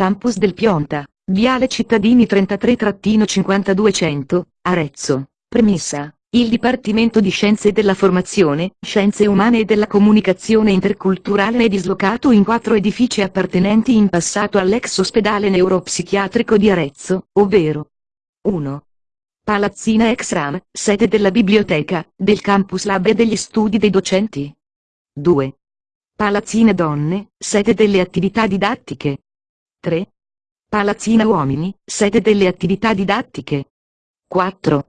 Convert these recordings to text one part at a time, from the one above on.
Campus del Pionta, Viale Cittadini 33-5200, Arezzo. Premessa. Il Dipartimento di Scienze della Formazione, Scienze Umane e della Comunicazione Interculturale è dislocato in quattro edifici appartenenti in passato all'ex ospedale neuropsichiatrico di Arezzo, ovvero 1. Palazzina ex RAM, sede della biblioteca, del campus lab e degli studi dei docenti. 2. Palazzina donne, sede delle attività didattiche. 3. Palazzina uomini, sede delle attività didattiche. 4.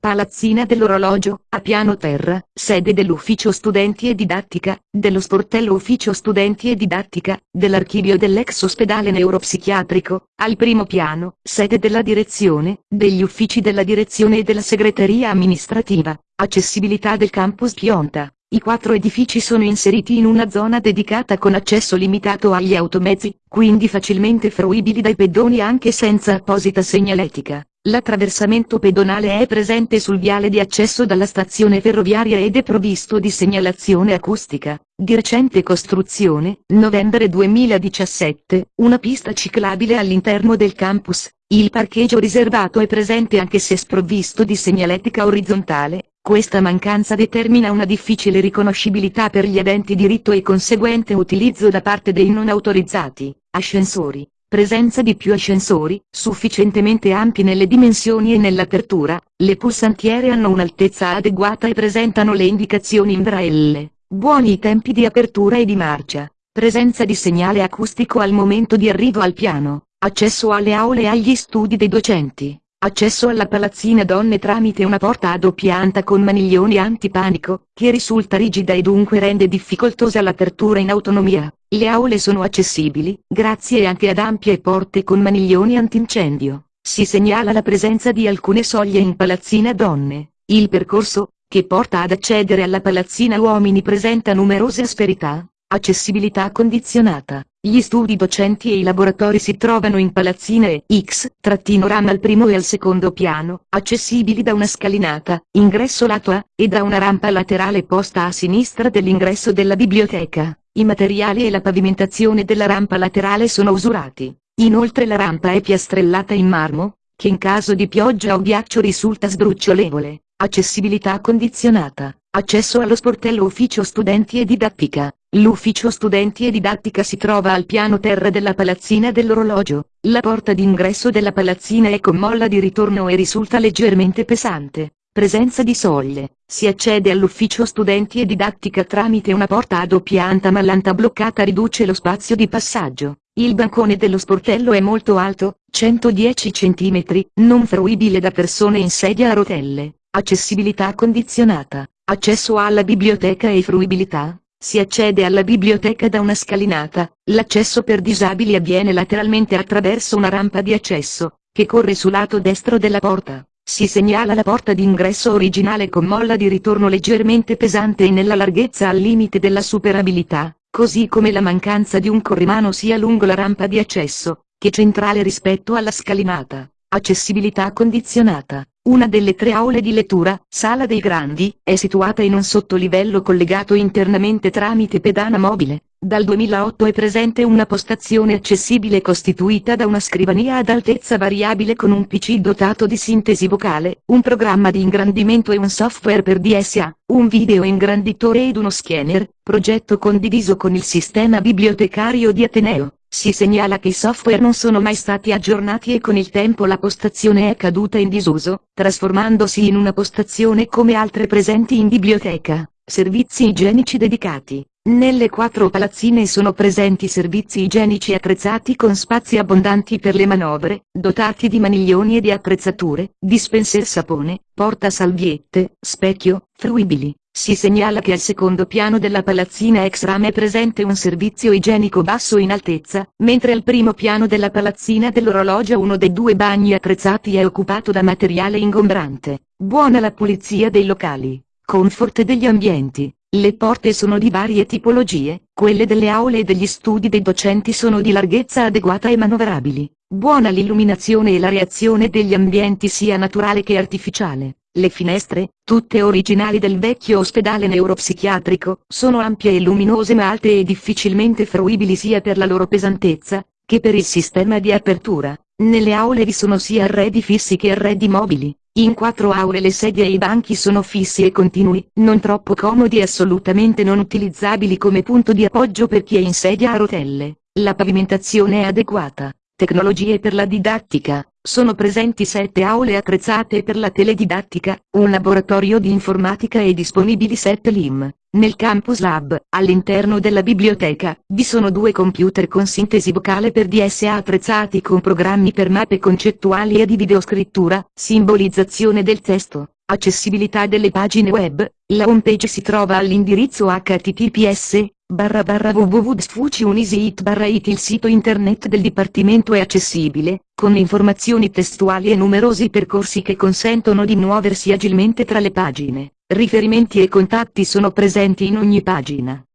Palazzina dell'orologio, a piano terra, sede dell'ufficio studenti e didattica, dello sportello ufficio studenti e didattica, dell'archivio dell'ex ospedale neuropsichiatrico, al primo piano, sede della direzione, degli uffici della direzione e della segreteria amministrativa, accessibilità del campus Pionta. I quattro edifici sono inseriti in una zona dedicata con accesso limitato agli automezzi, quindi facilmente fruibili dai pedoni anche senza apposita segnaletica. L'attraversamento pedonale è presente sul viale di accesso dalla stazione ferroviaria ed è provvisto di segnalazione acustica. Di recente costruzione, novembre 2017, una pista ciclabile all'interno del campus. Il parcheggio riservato è presente anche se sprovvisto di segnaletica orizzontale. Questa mancanza determina una difficile riconoscibilità per gli aventi diritto e conseguente utilizzo da parte dei non autorizzati. Ascensori presenza di più ascensori, sufficientemente ampi nelle dimensioni e nell'apertura, le pulsantiere hanno un'altezza adeguata e presentano le indicazioni in braille, buoni i tempi di apertura e di marcia, presenza di segnale acustico al momento di arrivo al piano, accesso alle aule e agli studi dei docenti. Accesso alla palazzina donne tramite una porta a doppia anta con maniglioni antipanico, che risulta rigida e dunque rende difficoltosa l'apertura in autonomia. Le aule sono accessibili, grazie anche ad ampie porte con maniglioni antincendio. Si segnala la presenza di alcune soglie in palazzina donne. Il percorso, che porta ad accedere alla palazzina uomini presenta numerose asperità, accessibilità condizionata. Gli studi docenti e i laboratori si trovano in palazzine X-RAM al primo e al secondo piano, accessibili da una scalinata, ingresso lato A, e da una rampa laterale posta a sinistra dell'ingresso della biblioteca. I materiali e la pavimentazione della rampa laterale sono usurati. Inoltre la rampa è piastrellata in marmo, che in caso di pioggia o ghiaccio risulta sdrucciolevole. Accessibilità condizionata. Accesso allo sportello ufficio studenti e didattica. L'ufficio studenti e didattica si trova al piano terra della palazzina dell'orologio. La porta d'ingresso della palazzina è con molla di ritorno e risulta leggermente pesante. Presenza di soglie. Si accede all'ufficio studenti e didattica tramite una porta a doppia anta ma l'anta bloccata riduce lo spazio di passaggio. Il bancone dello sportello è molto alto, 110 cm, non fruibile da persone in sedia a rotelle. Accessibilità condizionata. Accesso alla biblioteca e fruibilità. Si accede alla biblioteca da una scalinata, l'accesso per disabili avviene lateralmente attraverso una rampa di accesso, che corre sul lato destro della porta. Si segnala la porta d'ingresso originale con molla di ritorno leggermente pesante e nella larghezza al limite della superabilità, così come la mancanza di un corrimano sia lungo la rampa di accesso, che centrale rispetto alla scalinata. Accessibilità condizionata. Una delle tre aule di lettura, Sala dei Grandi, è situata in un sottolivello collegato internamente tramite pedana mobile. Dal 2008 è presente una postazione accessibile costituita da una scrivania ad altezza variabile con un PC dotato di sintesi vocale, un programma di ingrandimento e un software per DSA, un video ingranditore ed uno scanner, progetto condiviso con il sistema bibliotecario di Ateneo. Si segnala che i software non sono mai stati aggiornati e con il tempo la postazione è caduta in disuso, trasformandosi in una postazione come altre presenti in biblioteca. Servizi igienici dedicati. Nelle quattro palazzine sono presenti servizi igienici attrezzati con spazi abbondanti per le manovre, dotati di maniglioni e di attrezzature, dispenser sapone, porta salviette, specchio, fruibili. Si segnala che al secondo piano della palazzina ex rame è presente un servizio igienico basso in altezza, mentre al primo piano della palazzina dell'orologio uno dei due bagni attrezzati è occupato da materiale ingombrante. Buona la pulizia dei locali. Comfort degli ambienti. Le porte sono di varie tipologie, quelle delle aule e degli studi dei docenti sono di larghezza adeguata e manovrabili. Buona l'illuminazione e la reazione degli ambienti sia naturale che artificiale. Le finestre, tutte originali del vecchio ospedale neuropsichiatrico, sono ampie e luminose ma alte e difficilmente fruibili sia per la loro pesantezza, che per il sistema di apertura, nelle aule vi sono sia arredi fissi che arredi mobili. In quattro aule le sedie e i banchi sono fissi e continui, non troppo comodi e assolutamente non utilizzabili come punto di appoggio per chi è in sedia a rotelle. La pavimentazione è adeguata. Tecnologie per la didattica. Sono presenti sette aule attrezzate per la teledidattica, un laboratorio di informatica e disponibili sette LIM. Nel Campus Lab, all'interno della biblioteca, vi sono due computer con sintesi vocale per DSA attrezzati con programmi per mappe concettuali e di videoscrittura, simbolizzazione del testo, accessibilità delle pagine web, la homepage si trova all'indirizzo https www.sfuciunisit barra it il sito internet del Dipartimento è accessibile, con informazioni testuali e numerosi percorsi che consentono di muoversi agilmente tra le pagine. Riferimenti e contatti sono presenti in ogni pagina.